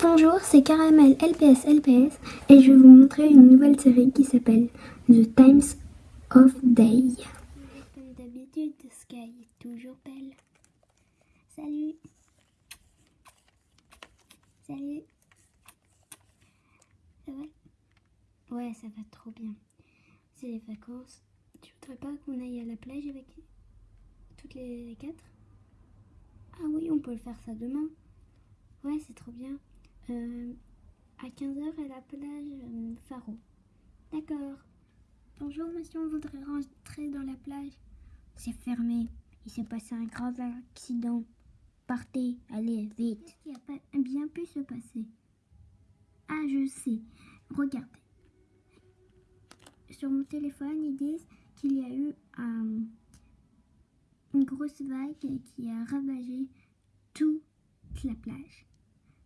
Bonjour, c'est Caramel LPS LPS et je vais vous montrer une nouvelle série qui s'appelle The Times of Day. Comme d'habitude, Sky est toujours belle. Salut Salut Ça va? Ouais, ça va trop bien. C'est les vacances. Tu voudrais pas qu'on aille à la plage avec toutes les quatre? Ah oui, on peut le faire ça demain. Ouais, c'est trop bien. Euh, à 15h à la plage Faro. D'accord. Bonjour monsieur, on voudrait rentrer dans la plage. C'est fermé. Il s'est passé un grave accident. Partez, allez, vite. Qu'est-ce qui a pas bien pu se passer? Ah, je sais. Regardez. Sur mon téléphone, ils disent qu'il y a eu euh, une grosse vague qui a ravagé toute la plage,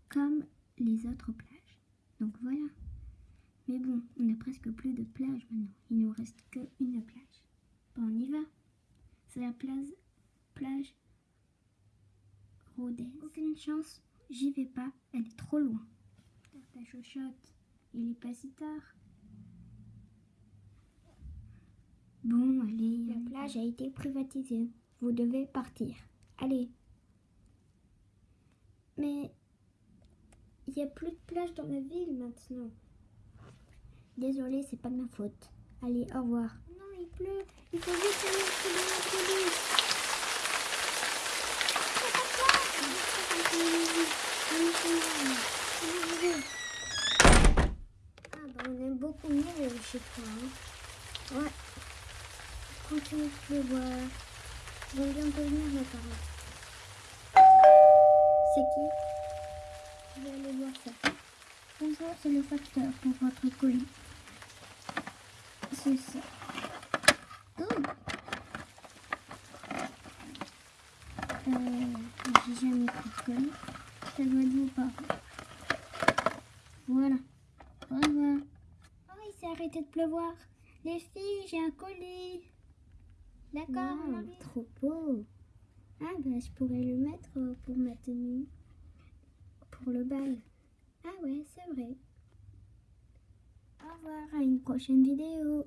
comme les autres plages. Donc voilà. Mais bon, on n'a presque plus de plage maintenant. Il nous reste qu'une plage. Bon, on y va. C'est la plage, plage Rodez. Aucune chance, j'y vais pas. Elle est trop loin. Ta chochotte, il est pas si tard. Bon, allez. La plage a été privatisée. Vous devez partir. Allez. Mais il n'y a plus de plage dans la ville maintenant. Désolée, c'est pas de ma faute. Allez, au revoir. Non, il pleut. Il faut vite aller la police. Ah bah on aime beaucoup mieux chez toi. Hein. Ouais. Continue de pleuvoir. Ils vont bientôt venir mes parents. C'est qui? C'est le facteur pour votre colis. C'est ça. Oh. Euh, j'ai jamais pris de colis. Ça doit être vos parents. Voilà. Au revoir. Oh, il s'est arrêté de pleuvoir. Les filles, j'ai un colis. D'accord, wow, Trop beau. Ah, ben, je pourrais le mettre pour ma tenue pour le bal. Ah ouais, c'est vrai. Au revoir, à une prochaine vidéo.